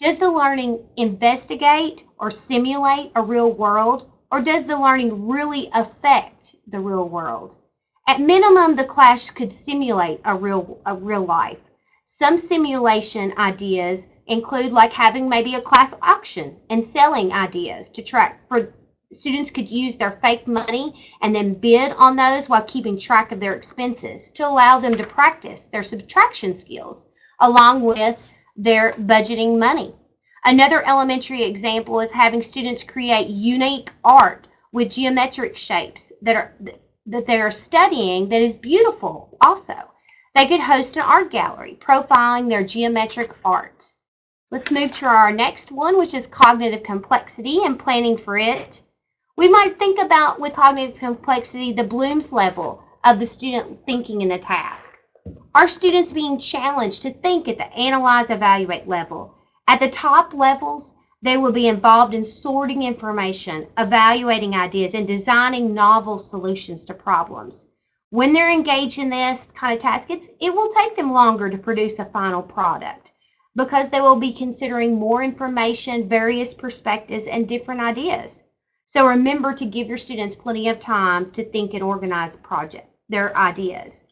Does the learning investigate or simulate a real world, or does the learning really affect the real world? At minimum, the class could simulate a real, a real life. Some simulation ideas include like having maybe a class auction and selling ideas to track for students could use their fake money and then bid on those while keeping track of their expenses to allow them to practice their subtraction skills along with their budgeting money. Another elementary example is having students create unique art with geometric shapes that are that they are studying that is beautiful also. They could host an art gallery profiling their geometric art. Let's move to our next one, which is cognitive complexity and planning for it. We might think about with cognitive complexity the Bloom's level of the student thinking in the task. Are students being challenged to think at the analyze, evaluate level? At the top levels, they will be involved in sorting information, evaluating ideas, and designing novel solutions to problems. When they're engaged in this kind of task, it will take them longer to produce a final product because they will be considering more information, various perspectives, and different ideas. So remember to give your students plenty of time to think and organize project, their ideas.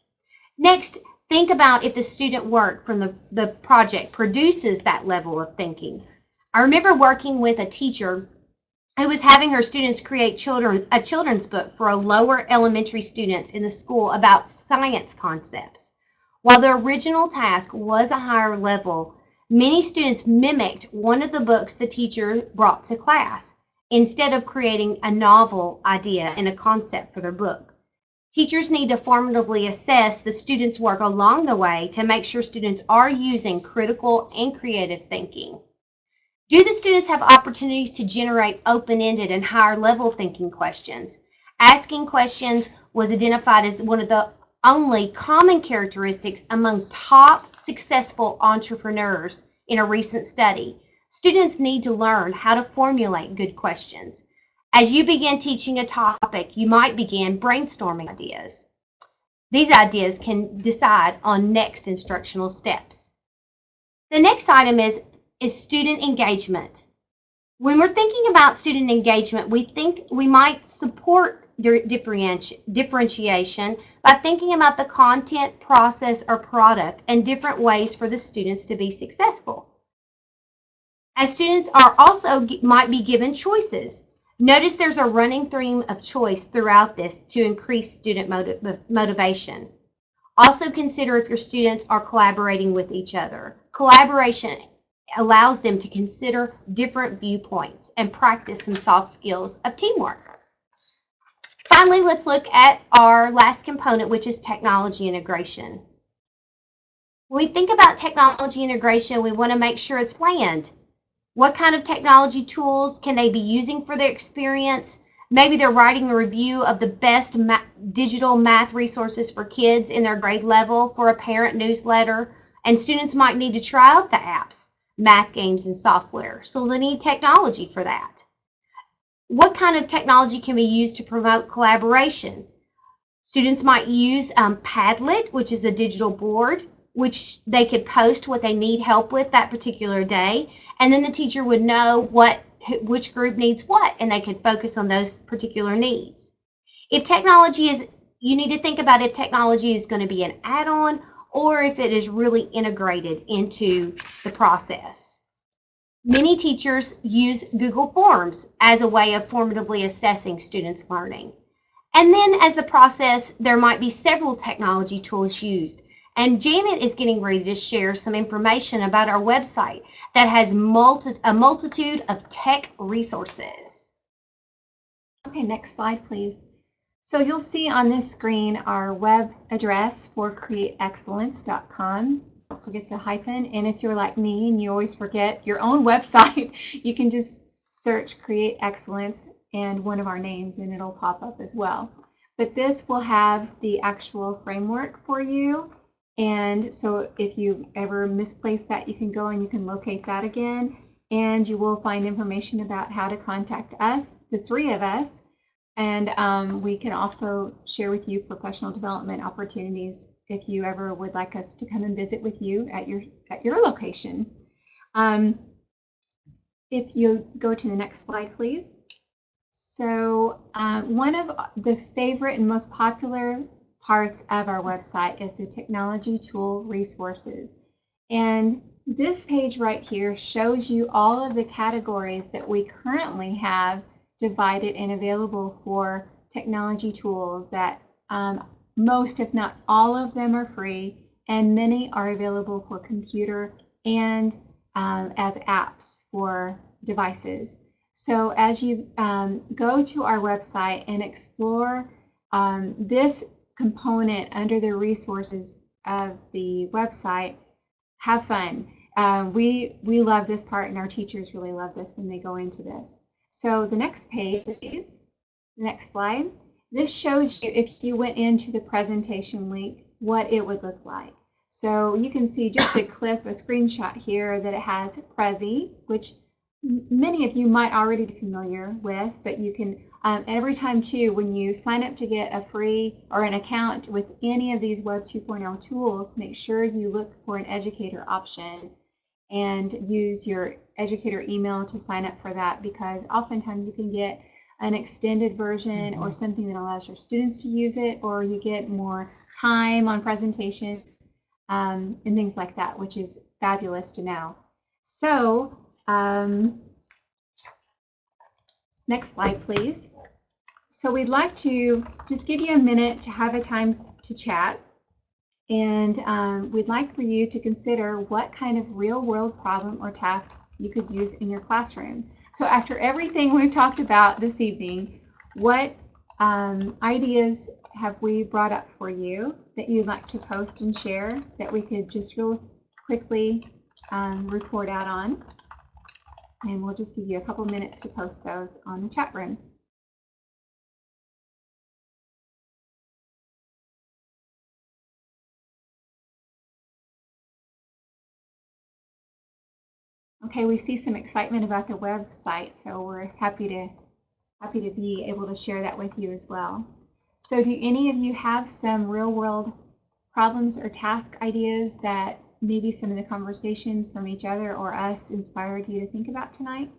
Next, think about if the student work from the, the project produces that level of thinking. I remember working with a teacher who was having her students create children a children's book for a lower elementary students in the school about science concepts. While the original task was a higher level, Many students mimicked one of the books the teacher brought to class instead of creating a novel idea and a concept for their book. Teachers need to formatively assess the students' work along the way to make sure students are using critical and creative thinking. Do the students have opportunities to generate open-ended and higher level thinking questions? Asking questions was identified as one of the only common characteristics among top successful entrepreneurs in a recent study. Students need to learn how to formulate good questions. As you begin teaching a topic, you might begin brainstorming ideas. These ideas can decide on next instructional steps. The next item is, is student engagement. When we're thinking about student engagement, we think we might support differentiation by thinking about the content, process, or product and different ways for the students to be successful. As students are also might be given choices. Notice there's a running theme of choice throughout this to increase student motiv motivation. Also consider if your students are collaborating with each other. Collaboration allows them to consider different viewpoints and practice some soft skills of teamwork. Finally, let's look at our last component, which is technology integration. When we think about technology integration, we want to make sure it's planned. What kind of technology tools can they be using for their experience? Maybe they're writing a review of the best ma- digital math resources for kids in their grade level for a parent newsletter, and students might need to try out the apps, math games, and software. So they need technology for that. What kind of technology can be used to promote collaboration? Students might use um, Padlet, which is a digital board, which they could post what they need help with that particular day, and then the teacher would know what which group needs what, and they could focus on those particular needs. If technology is, you need to think about if technology is going to be an add-on or if it is really integrated into the process. Many teachers use Google Forms as a way of formatively assessing students' learning. And then as the process, there might be several technology tools used. And Janet is getting ready to share some information about our website that has multi a multitude of tech resources. Okay, next slide, please. So you'll see on this screen our web address for createexcellence.com. Don't forget the hyphen. And if you're like me and you always forget your own website, you can just search Create Excellence and one of our names and it'll pop up as well. But this will have the actual framework for you. And so if you ever misplace that, you can go and you can locate that again. And you will find information about how to contact us, the three of us. And um, we can also share with you professional development opportunities if you ever would like us to come and visit with you at your at your location. Um, if you go to the next slide, please. So um, one of the favorite and most popular parts of our website is the technology tool resources. And this page right here shows you all of the categories that we currently have divided and available for technology tools that um, most, if not all of them are free and many are available for computer and um, as apps for devices. So as you um, go to our website and explore um, this component under the resources of the website, have fun. Uh, we, we love this part and our teachers really love this when they go into this. So the next page, please. Next slide. This shows you if you went into the presentation link, what it would look like. So you can see just a clip, a screenshot here that it has Prezi, which many of you might already be familiar with, but you can, um, every time too, when you sign up to get a free or an account with any of these Web 2.0 tools, make sure you look for an educator option and use your educator email to sign up for that because oftentimes you can get an extended version or something that allows your students to use it or you get more time on presentations um, and things like that, which is fabulous to know. So um, next slide, please. So we'd like to just give you a minute to have a time to chat. And um, we'd like for you to consider what kind of real world problem or task you could use in your classroom. So after everything we've talked about this evening, what um, ideas have we brought up for you that you'd like to post and share that we could just real quickly um, report out on? And we'll just give you a couple minutes to post those on the chat room. Okay, we see some excitement about the website, so we're happy to happy to be able to share that with you as well. So do any of you have some real world problems or task ideas that maybe some of the conversations from each other or us inspired you to think about tonight?